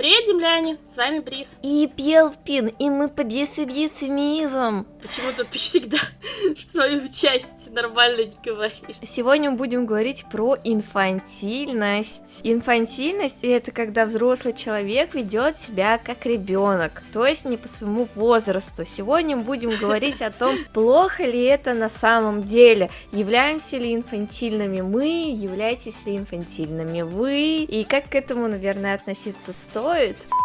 Привет, земляне! С вами Брис. И Пелпин, и мы подъясудисмизм. Почему-то ты всегда свою часть нормально не говоришь. Сегодня мы будем говорить про инфантильность. Инфантильность это когда взрослый человек ведет себя как ребенок, то есть не по своему возрасту. Сегодня мы будем говорить о том, плохо ли это на самом деле, являемся ли инфантильными мы, являетесь ли инфантильными вы, и как к этому, наверное, относиться стоит стоит.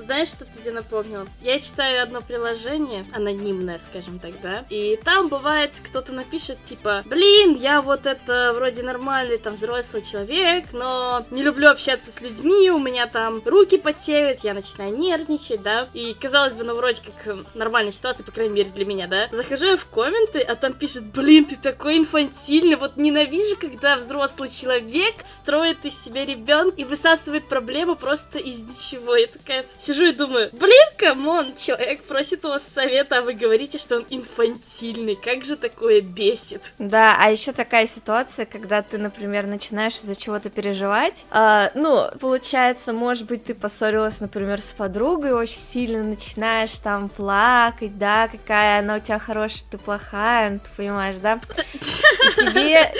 Знаешь, что ты мне напомнил? Я читаю одно приложение, анонимное, скажем так, да, и там бывает, кто-то напишет, типа, блин, я вот это вроде нормальный, там, взрослый человек, но не люблю общаться с людьми, у меня там руки потеют, я начинаю нервничать, да, и, казалось бы, ну, вроде как нормальная ситуация, по крайней мере, для меня, да. Захожу я в комменты, а там пишет, блин, ты такой инфантильный, вот ненавижу, когда взрослый человек строит из себя ребенка и высасывает проблему просто из ничего. Я такая сижу и думаю, блин, come on, человек просит у вас совета, а вы говорите, что он инфантильный. Как же такое бесит? Да, а еще такая ситуация, когда ты, например, начинаешь из-за чего-то переживать. Э, ну, получается, может быть, ты поссорилась, например, с подругой, очень сильно начинаешь там плакать, да, какая она у тебя хорошая, ты плохая, ну, ты понимаешь, да? И тебе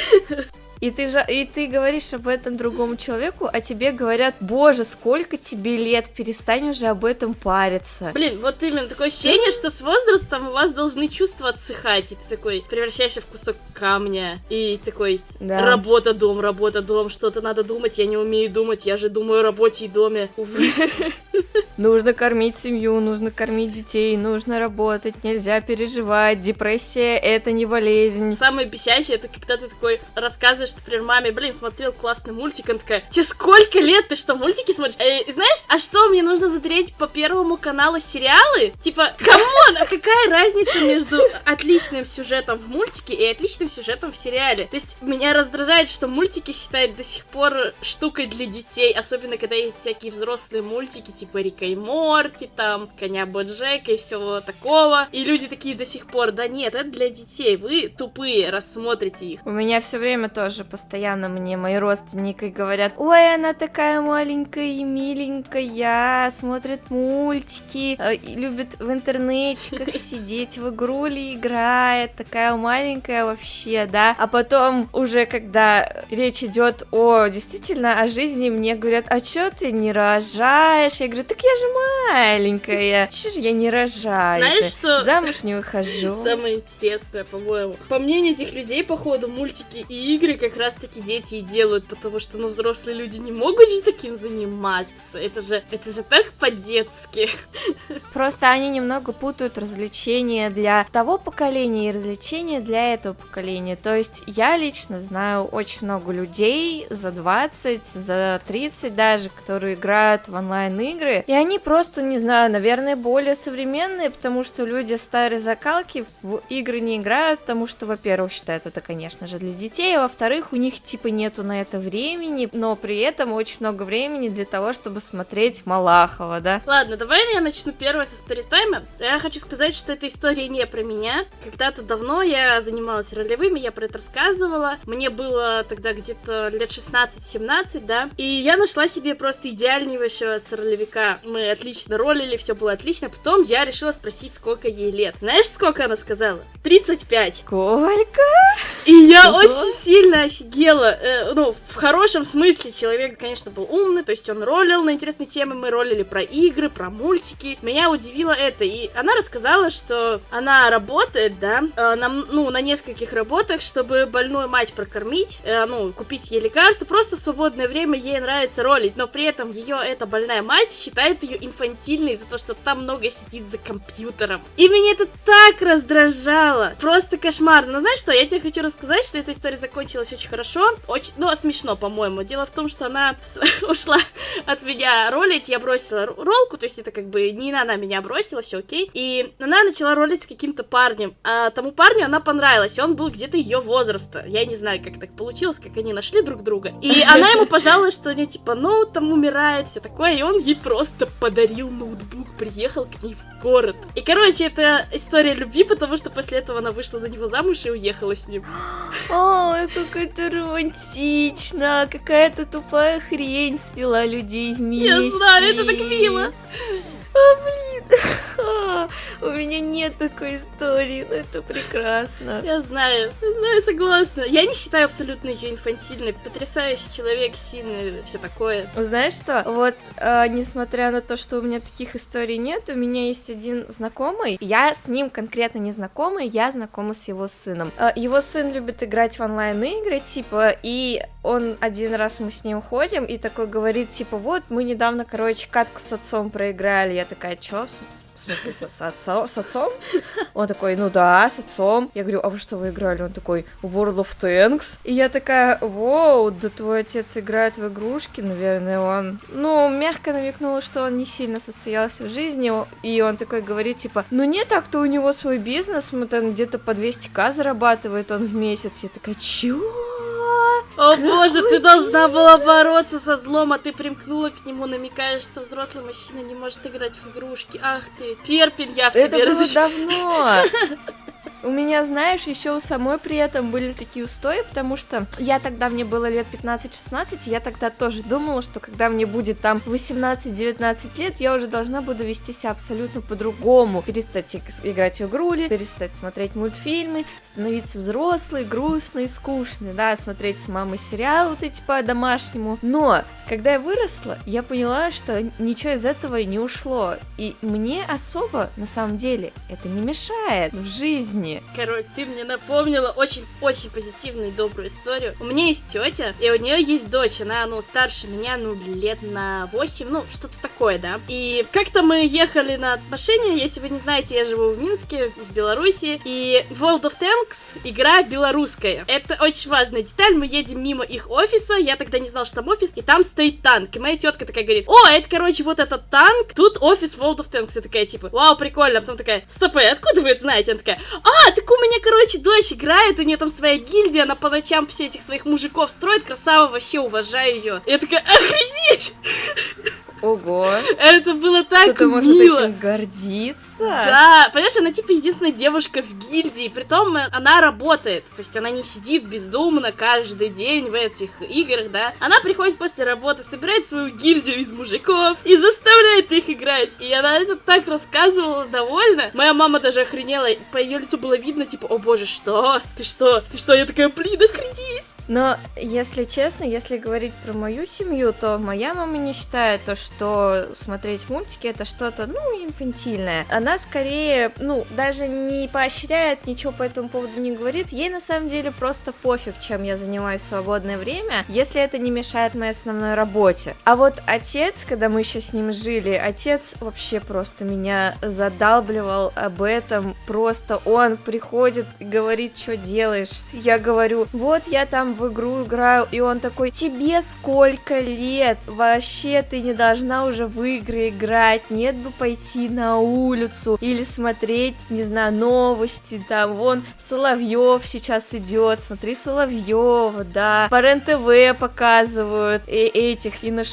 и ты, же, и ты говоришь об этом другому человеку, а тебе говорят, боже, сколько тебе лет, перестань уже об этом париться. Блин, вот именно такое ощущение, что с возрастом у вас должны чувства отсыхать, и ты такой превращаешься в кусок камня, и такой, да. работа, дом, работа, дом, что-то надо думать, я не умею думать, я же думаю о работе и доме. Нужно кормить семью, нужно кормить детей, нужно работать, нельзя переживать, депрессия это не болезнь. Самое бесящее, это когда ты такой рассказываешь что, например, маме, блин, смотрел классный мультик, она такая, тебе сколько лет, ты что, мультики смотришь? Э, знаешь, а что, мне нужно смотреть по первому каналу сериалы? Типа, come on, а какая разница между отличным сюжетом в мультике и отличным сюжетом в сериале? То есть, меня раздражает, что мультики считают до сих пор штукой для детей, особенно когда есть всякие взрослые мультики, типа Рика и Морти, там, Коня Боджека и всего такого, и люди такие до сих пор, да нет, это для детей, вы тупые, рассмотрите их. У меня все время тоже тоже постоянно мне мои родственники говорят, ой, она такая маленькая и миленькая, смотрит мультики, э, любит в интернете как сидеть, в игру ли играет, такая маленькая вообще, да. А потом уже, когда речь идет о действительно о жизни, мне говорят, а чё ты не рожаешь? Я говорю, так я же маленькая, чё же я не рожаю? Знаешь, что? Замуж не выхожу. Самое интересное, по-моему. По мнению этих людей, походу, мультики и игры как раз-таки дети и делают, потому что, ну, взрослые люди не могут же таким заниматься. Это же, это же так по-детски. Просто они немного путают развлечения для того поколения и развлечения для этого поколения. То есть я лично знаю очень много людей за 20, за 30 даже, которые играют в онлайн-игры, и они просто, не знаю, наверное, более современные, потому что люди старой закалки в игры не играют, потому что, во-первых, считают это, конечно же, для детей, а во-вторых, во-вторых, у них типа нету на это времени, но при этом очень много времени для того, чтобы смотреть Малахова, да? Ладно, давай я начну первое со сторитайма. Я хочу сказать, что эта история не про меня. Когда-то давно я занималась ролевыми, я про это рассказывала. Мне было тогда где-то лет 16-17, да, и я нашла себе просто идеальнейшего с ролевика. Мы отлично ролили, все было отлично. Потом я решила спросить, сколько ей лет. Знаешь, сколько она сказала? 35. Сколько? И я очень сильно офигела. Э, ну, в хорошем смысле человек, конечно, был умный, то есть он ролил на интересные темы, мы ролили про игры, про мультики. Меня удивило это, и она рассказала, что она работает, да, э, на, ну, на нескольких работах, чтобы больную мать прокормить, э, ну, купить ей лекарства, просто в свободное время ей нравится ролить, но при этом ее эта больная мать считает ее инфантильной за то, что там много сидит за компьютером. И меня это так раздражало, просто кошмар. Но знаешь что, я тебе хочу рассказать, что эта история закончилась получилось очень хорошо. Очень, ну, смешно, по-моему. Дело в том, что она ушла от меня ролить, я бросила ролку, то есть это как бы не она меня бросила, все окей. И она начала ролить с каким-то парнем, а тому парню она понравилась, он был где-то ее возраста. Я не знаю, как так получилось, как они нашли друг друга. И она ему пожаловалась, что не типа, ну, там умирает, все такое, и он ей просто подарил ноутбук, приехал к ней в город. И, короче, это история любви, потому что после этого она вышла за него замуж и уехала с ним. Ой, как это романтично! Какая-то тупая хрень свела людей вместе. Я знаю, это так мило. А, блин, у меня нет такой истории, но это прекрасно. Я знаю, я знаю, согласна. Я не считаю абсолютно ее инфантильной. Потрясающий человек, сильный, все такое. Знаешь что? Вот, э, несмотря на то, что у меня таких историй нет, у меня есть один знакомый. Я с ним конкретно не знакомый, я знакома с его сыном. Э, его сын любит играть в онлайн-игры, типа, и он один раз мы с ним ходим, и такой говорит, типа, вот, мы недавно, короче, катку с отцом проиграли. Я такая, чё, в смысле, с, с, отцом, с отцом? Он такой, ну да, с отцом. Я говорю, а вы что, вы играли? Он такой, World of Tanks. И я такая, воу, да твой отец играет в игрушки, наверное, он... Ну, мягко намекнул, что он не сильно состоялся в жизни, и он такой говорит, типа, ну не так-то у него свой бизнес, мы там где-то по 200к зарабатывает он в месяц. Я такая, чё? О боже, ты должна была бороться со злом, а ты примкнула к нему, намекаешь, что взрослый мужчина не может играть в игрушки. Ах ты, перпель, я в Это тебе было разоч- давно. У меня, знаешь, еще у самой при этом были такие устои, потому что я тогда, мне было лет 15-16, и я тогда тоже думала, что когда мне будет там 18-19 лет, я уже должна буду вести себя абсолютно по-другому. Перестать иг- играть в игрули, перестать смотреть мультфильмы, становиться взрослой, грустной, скучной, да, смотреть с мамой сериалы вот эти по-домашнему. Но, когда я выросла, я поняла, что ничего из этого не ушло. И мне особо, на самом деле, это не мешает в жизни. Короче, ты мне напомнила очень-очень позитивную и добрую историю. У меня есть тетя, и у нее есть дочь. Она, ну, старше меня, ну, лет на 8, ну, что-то такое, да. И как-то мы ехали на машине, если вы не знаете, я живу в Минске, в Беларуси, и World of Tanks игра белорусская. Это очень важная деталь. Мы едем мимо их офиса, я тогда не знала, что там офис, и там стоит танк. И моя тетка такая говорит, о, это, короче, вот этот танк, тут офис World of Tanks. Я такая, типа, вау, прикольно. А потом такая, стоп, откуда вы это знаете? Она такая, а, так у меня, короче, дочь играет, у нее там своя гильдия, она по ночам все этих своих мужиков строит, красава, вообще уважаю ее. Я такая, охренеть! Ого. Это было так Кто-то может мило. этим гордиться. Да, понимаешь, она типа единственная девушка в гильдии, притом она работает, то есть она не сидит бездумно каждый день в этих играх, да. Она приходит после работы, собирает свою гильдию из мужиков и заставляет их играть. И она это так рассказывала довольно. Моя мама даже охренела, по ее лицу было видно, типа, о боже, что? Ты что? Ты что? Я такая, блин, охренеть! Но, если честно, если говорить про мою семью, то моя мама не считает то, что смотреть мультики это что-то, ну, инфантильное. Она скорее, ну, даже не поощряет, ничего по этому поводу не говорит. Ей на самом деле просто пофиг, чем я занимаюсь в свободное время, если это не мешает моей основной работе. А вот отец, когда мы еще с ним жили, отец вообще просто меня задалбливал об этом. Просто он приходит и говорит, что делаешь. Я говорю, вот я там в игру играю, и он такой, тебе сколько лет? Вообще ты не должна уже в игры играть, нет бы пойти на улицу или смотреть, не знаю, новости, там, вон, Соловьев сейчас идет, смотри Соловьева, да, по РЕН-ТВ показывают и этих, и на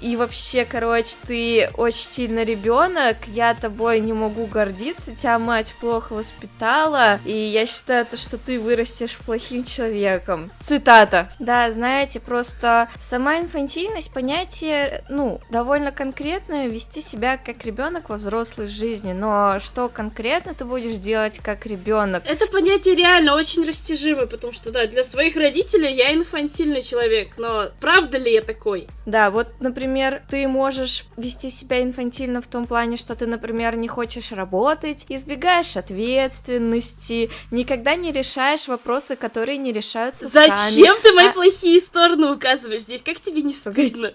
и вообще, короче, ты очень сильно ребенок, я тобой не могу гордиться, тебя мать плохо воспитала, и я считаю, то, что ты вырастешь плохим человеком. Цитата. Да, знаете, просто сама инфантильность понятие, ну, довольно конкретное, вести себя как ребенок во взрослой жизни, но что конкретно ты будешь делать как ребенок? Это понятие реально очень растяжимое, потому что, да, для своих родителей я инфантильный человек, но правда ли я такой? Да, вот, например, ты можешь вести себя инфантильно в том плане, что ты, например, не хочешь работать, избегаешь ответственности, никогда не решаешь вопросы, которые не решаются. Зачем ты мои А- плохие стороны указываешь здесь? Как тебе не стыдно?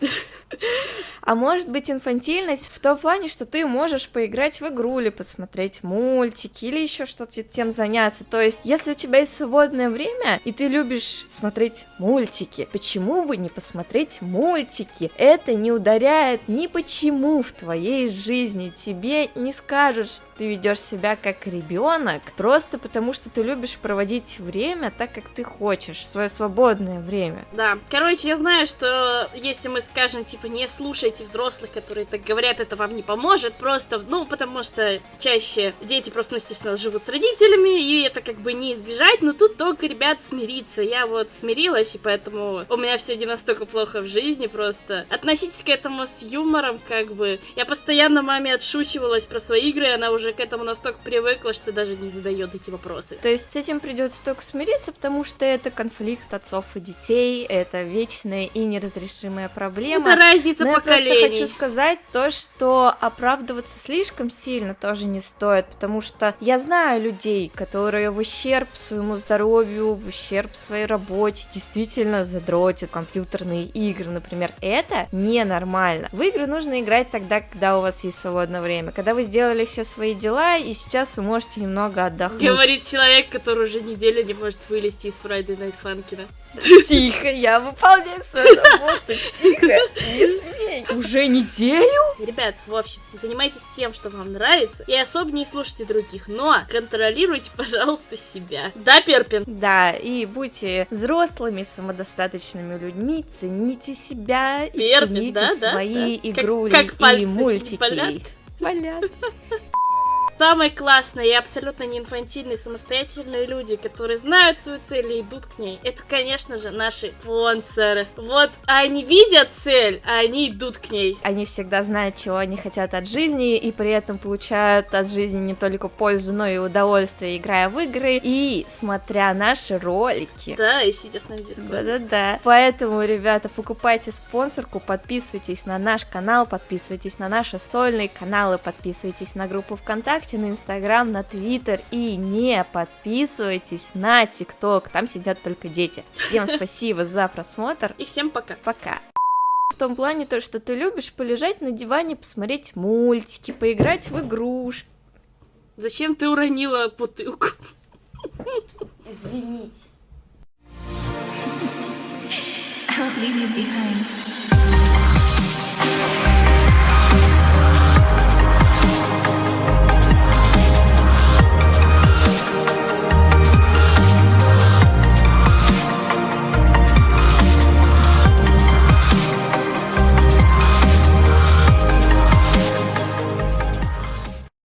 А может быть инфантильность в том плане, что ты можешь поиграть в игру или посмотреть мультики или еще что-то тем заняться. То есть, если у тебя есть свободное время и ты любишь смотреть мультики, почему бы не посмотреть мультики? Это не ударяет ни почему в твоей жизни. Тебе не скажут, что ты ведешь себя как ребенок, просто потому что ты любишь проводить время так, как ты хочешь. Свое свободное время. Да. Короче, я знаю, что если мы скажем, типа, не слушайте взрослых, которые так говорят, это вам не поможет, просто, ну, потому что чаще дети просто, ну, естественно, живут с родителями, и это как бы не избежать, но тут только, ребят, смириться. Я вот смирилась, и поэтому у меня все не настолько плохо в жизни, просто относитесь к этому с юмором, как бы. Я постоянно маме отшучивалась про свои игры, и она уже к этому настолько привыкла, что даже не задает эти вопросы. То есть с этим придется только смириться, потому что это конфликт отцов и детей, это вечная и неразрешимая проблема. Это разница Но поколений. я просто хочу сказать то, что оправдываться слишком сильно тоже не стоит, потому что я знаю людей, которые в ущерб своему здоровью, в ущерб своей работе действительно задротят компьютерные игры, например. Это ненормально. В игры нужно играть тогда, когда у вас есть свободное время, когда вы сделали все свои дела, и сейчас вы можете немного отдохнуть. Говорит человек, который уже неделю не может вылезти из Friday Night Funkin'. Тихо, я выполняю свою работу, тихо, не смей. Уже неделю? Ребят, в общем, занимайтесь тем, что вам нравится, и особо не слушайте других, но контролируйте, пожалуйста, себя. Да, Перпин? Да, и будьте взрослыми, самодостаточными людьми, цените себя и Перпин, цените да, да, свои да. игрули как, как пальцы и мультики. болят? Болят. Самые классные и абсолютно не инфантильные, самостоятельные люди, которые знают свою цель и идут к ней, это, конечно же, наши спонсоры. Вот они видят цель, а они идут к ней. Они всегда знают, чего они хотят от жизни, и при этом получают от жизни не только пользу, но и удовольствие, играя в игры и смотря наши ролики. Да, и сидя с нами в дискорде. Да-да-да. Поэтому, ребята, покупайте спонсорку, подписывайтесь на наш канал, подписывайтесь на наши сольные каналы, подписывайтесь на группу ВКонтакте, на Инстаграм, на Твиттер и не подписывайтесь на ТикТок, там сидят только дети. Всем спасибо за просмотр. И всем пока. Пока. В том плане то, что ты любишь полежать на диване, посмотреть мультики, поиграть в игрушки. Зачем ты уронила бутылку? Извините. Leave you behind.